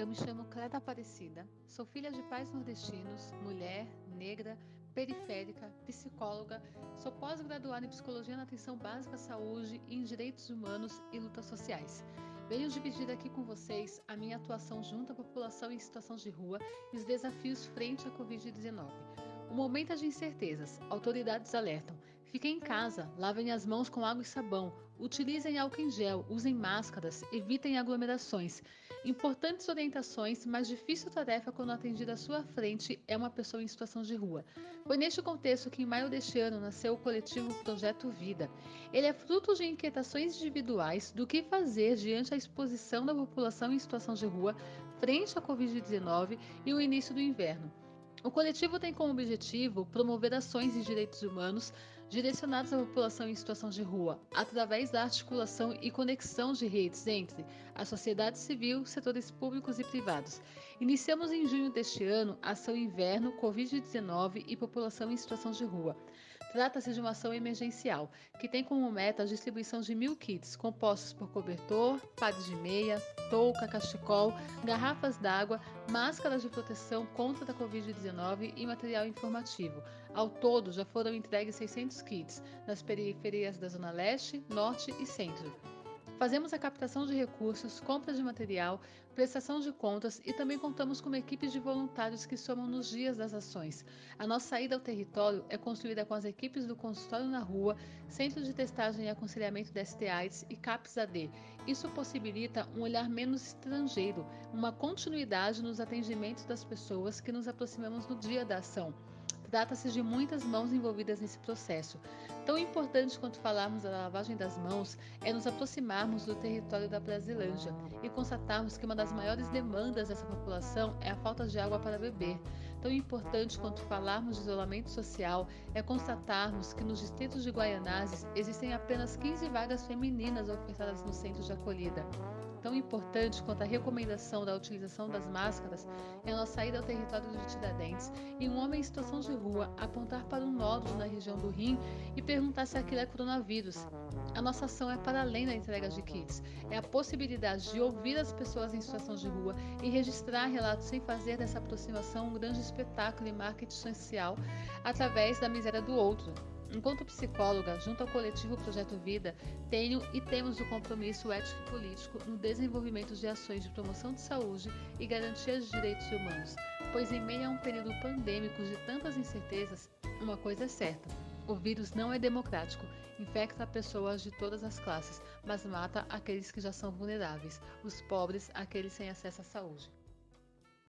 eu me chamo Cleta Aparecida, sou filha de pais nordestinos, mulher, negra, periférica, psicóloga, sou pós-graduada em Psicologia na Atenção Básica à Saúde e em Direitos Humanos e Lutas Sociais. Venho dividir aqui com vocês a minha atuação junto à população em situação de rua e os desafios frente à Covid-19. O momento é de incertezas. Autoridades alertam. Fiquem em casa, lavem as mãos com água e sabão, utilizem álcool em gel, usem máscaras, evitem aglomerações. Importantes orientações, mas difícil tarefa quando atendida à sua frente é uma pessoa em situação de rua. Foi neste contexto que em maio deste ano nasceu o coletivo Projeto Vida. Ele é fruto de inquietações individuais do que fazer diante a exposição da população em situação de rua frente à Covid-19 e o início do inverno. O coletivo tem como objetivo promover ações de direitos humanos direcionadas à população em situação de rua, através da articulação e conexão de redes entre a sociedade civil, setores públicos e privados. Iniciamos em junho deste ano a ação Inverno Covid-19 e População em Situação de Rua. Trata-se de uma ação emergencial, que tem como meta a distribuição de mil kits compostos por cobertor, pares de meia, touca, cachecol, garrafas d'água, máscaras de proteção contra a Covid-19 e material informativo. Ao todo, já foram entregues 600 kits nas periferias da Zona Leste, Norte e Centro. Fazemos a captação de recursos, compra de material, prestação de contas e também contamos com uma equipe de voluntários que somam nos dias das ações. A nossa ida ao território é construída com as equipes do consultório na rua, Centro de Testagem e Aconselhamento da STAIDS e CAPS-AD. Isso possibilita um olhar menos estrangeiro, uma continuidade nos atendimentos das pessoas que nos aproximamos no dia da ação. Trata-se de muitas mãos envolvidas nesse processo. Tão importante quanto falarmos da lavagem das mãos é nos aproximarmos do território da Brasilândia e constatarmos que uma das maiores demandas dessa população é a falta de água para beber. Tão importante quanto falarmos de isolamento social é constatarmos que nos distritos de Guaianazes existem apenas 15 vagas femininas ofertadas no centro de acolhida. Tão importante quanto a recomendação da utilização das máscaras é a nossa ida ao território de Tiradentes e um homem em situação de rua apontar para um nódulo na região do rim e perguntar se aquilo é coronavírus. A nossa ação é para além da entrega de kits, é a possibilidade de ouvir as pessoas em situação de rua e registrar relatos sem fazer dessa aproximação um grande espetáculo e marketing social através da miséria do outro. Enquanto psicóloga, junto ao coletivo Projeto Vida, tenho e temos o compromisso ético e político no desenvolvimento de ações de promoção de saúde e garantia de direitos humanos, pois em meio a um período pandêmico de tantas incertezas, uma coisa é certa: o vírus não é democrático, infecta pessoas de todas as classes, mas mata aqueles que já são vulneráveis, os pobres, aqueles sem acesso à saúde.